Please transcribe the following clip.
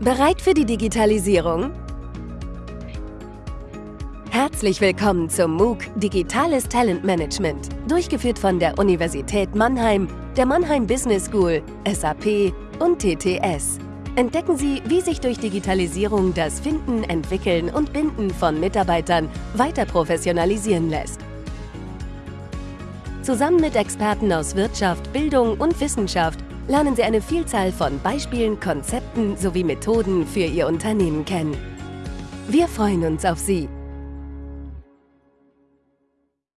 Bereit für die Digitalisierung? Herzlich willkommen zum MOOC Digitales Talentmanagement, durchgeführt von der Universität Mannheim, der Mannheim Business School, SAP und TTS. Entdecken Sie, wie sich durch Digitalisierung das Finden, Entwickeln und Binden von Mitarbeitern weiter professionalisieren lässt. Zusammen mit Experten aus Wirtschaft, Bildung und Wissenschaft lernen Sie eine Vielzahl von Beispielen, Konzepten sowie Methoden für Ihr Unternehmen kennen. Wir freuen uns auf Sie!